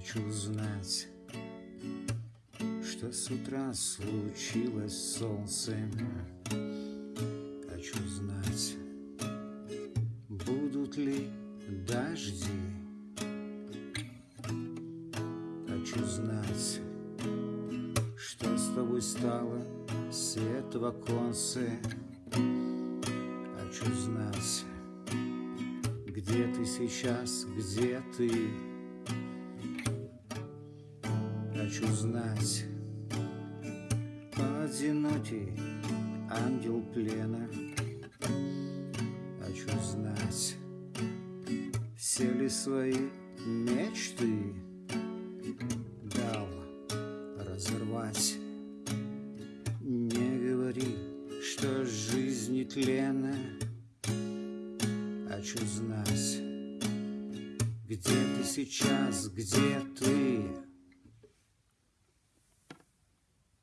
Хочу знать, что с утра случилось с солнцем. Хочу знать, будут ли дожди. Хочу знать, что с тобой стало, свет в оконце. Хочу знать, где ты сейчас, где ты. Хочу знать, одинокий ангел плена. Хочу знать, все ли свои мечты дал разорвать. Не говори, что жизнь не тлена. Хочу знать, где ты сейчас, где